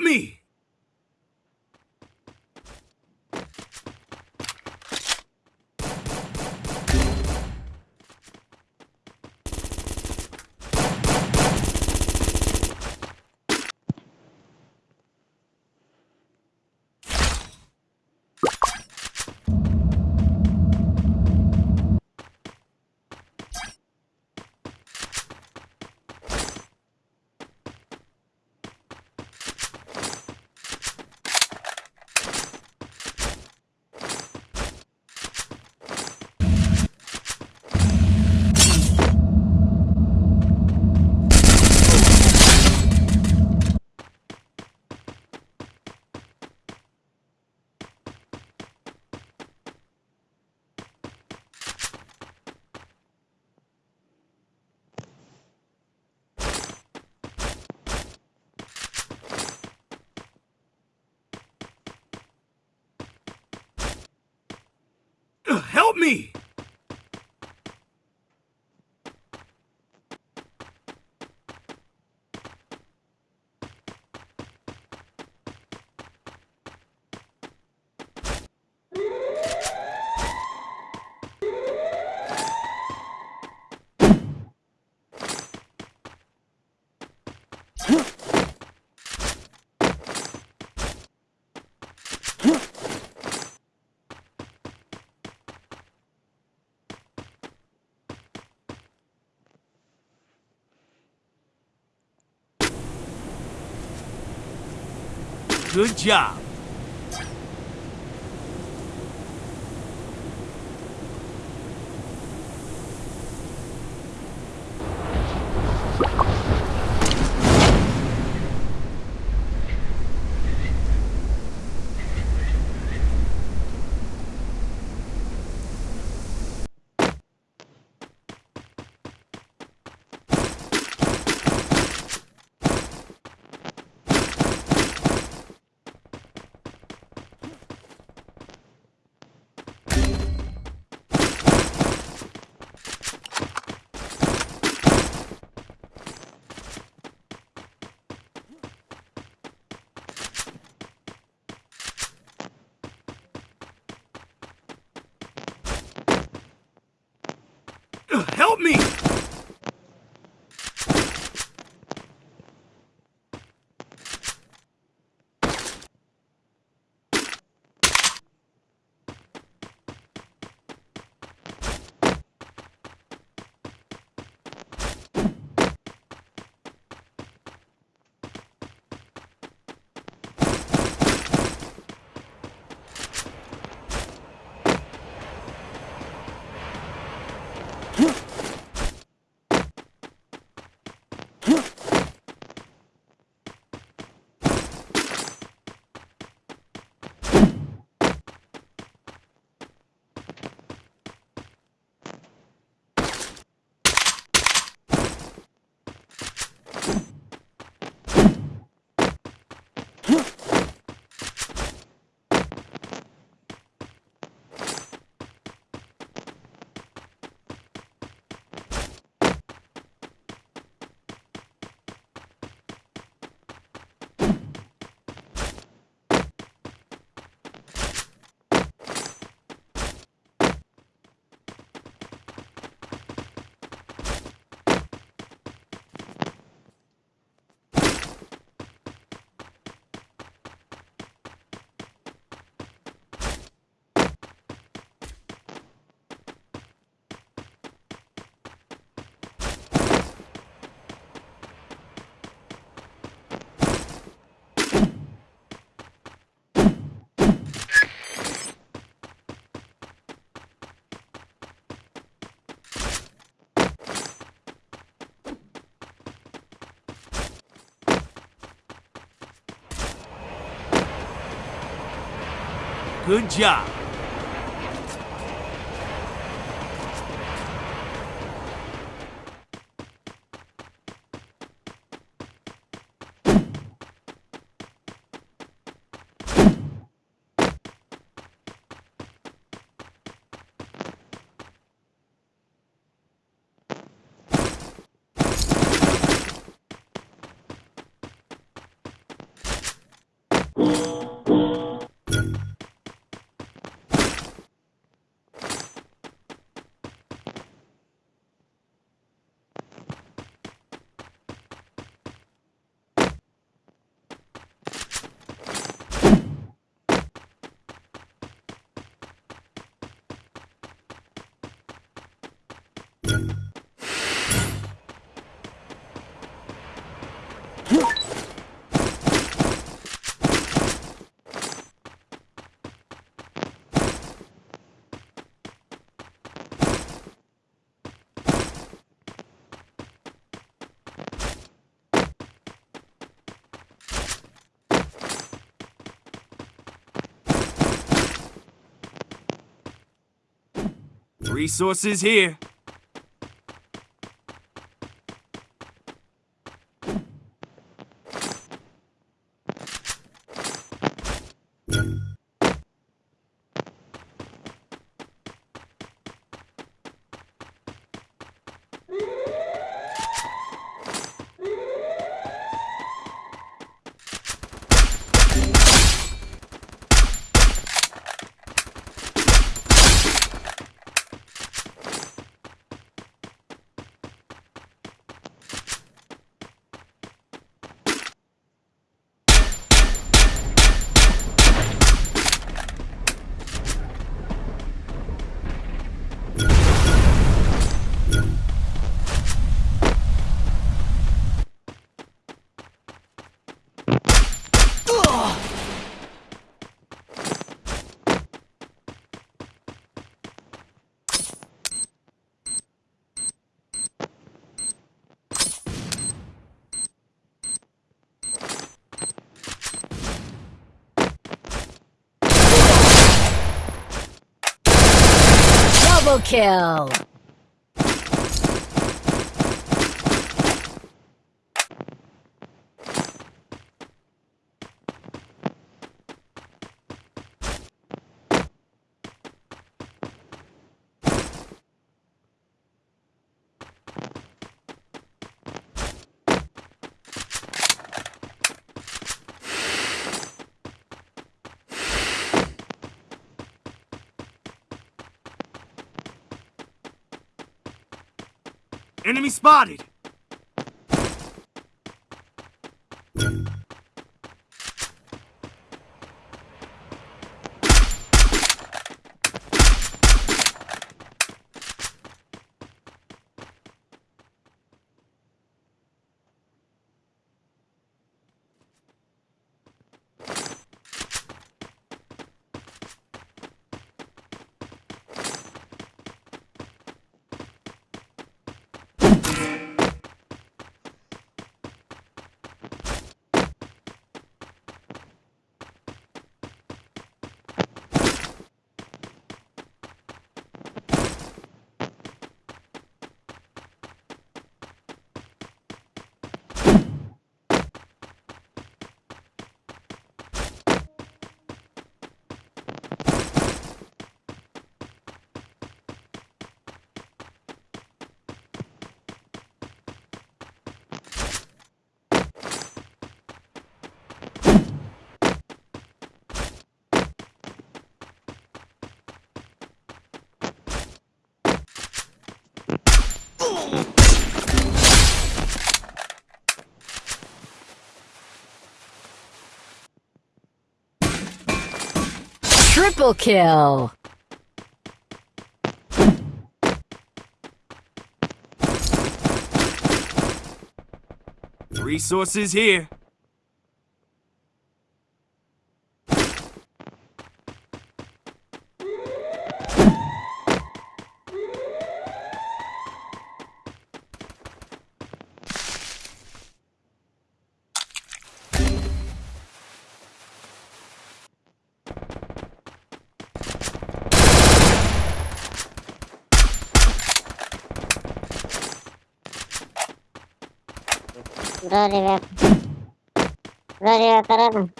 me. me. Good job. Good job. Resources here. kill! Enemy spotted! Triple kill! Resources here. Bro revive. Bro revive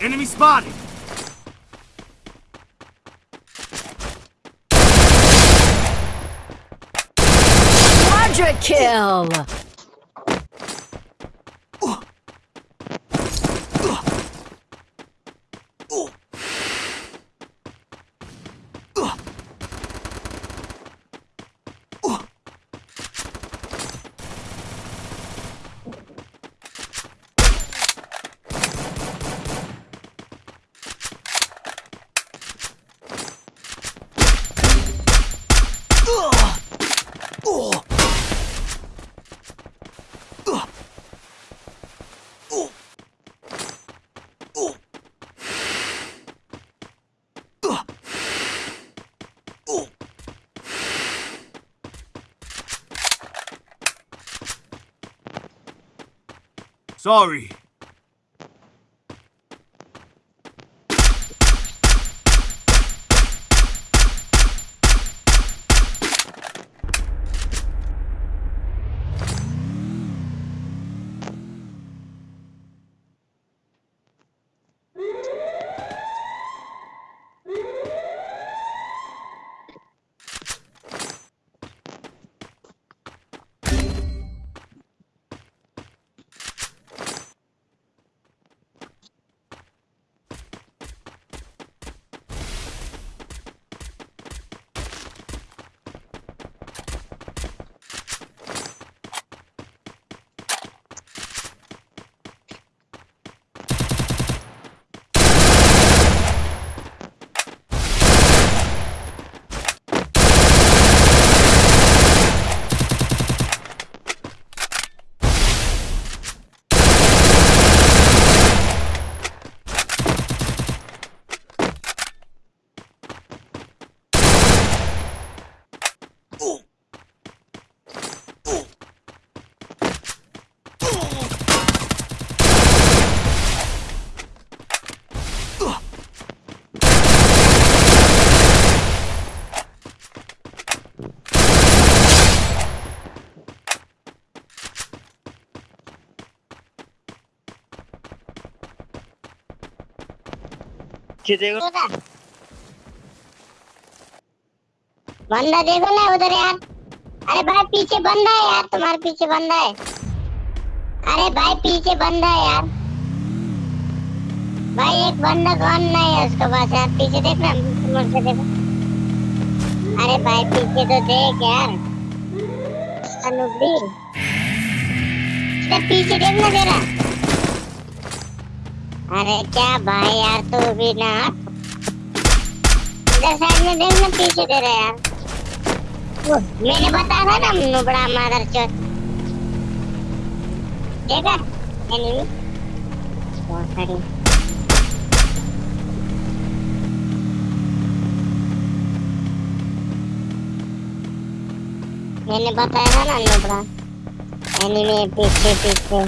Enemy spotted! Extra kill! Sorry. देखो बंदा देखो ना उधर यार अरे भाई पीछे बंदा है यार तुम्हारे पीछे बंदा है अरे भाई पीछे बंदा है यार भाई एक बंदा कौन नहीं है उसके पास यार पीछे देख ना मुझसे देखो अरे भाई पीछे तो देख यार अनुप पीछे देखना तेरा अरे क्या भाई यार तू तो भी ना इधर साइड में देख ना पीछे दे रहा यार मैंने बता रहा ना नुबड़ा मादर चोर देखा एनिमी बहुत सारी मैंने बताया था ना नुबड़ा एनिमी पीछे पीछे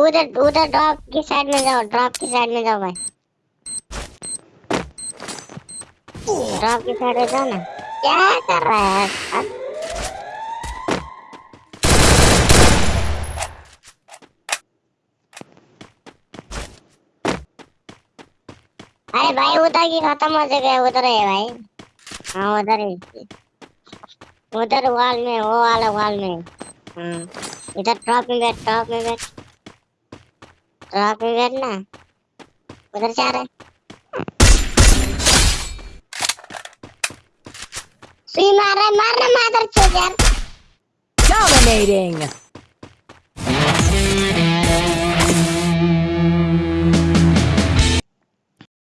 उधर उधर ड्रॉप की साइड में जाओ ड्रॉप की साइड में जाओ भाई ड्रॉप की साइड में जाओ ना क्या कर रहा है अब अरे भाई उधर की खत्म हो चुके उधर है भाई हाँ उधर है उधर वाल में वो वाला वाल में हाँ इधर टॉप में बैठ टॉप में बैठ Rakyatnya Bener cara Sinar mana mah tercegar Dominating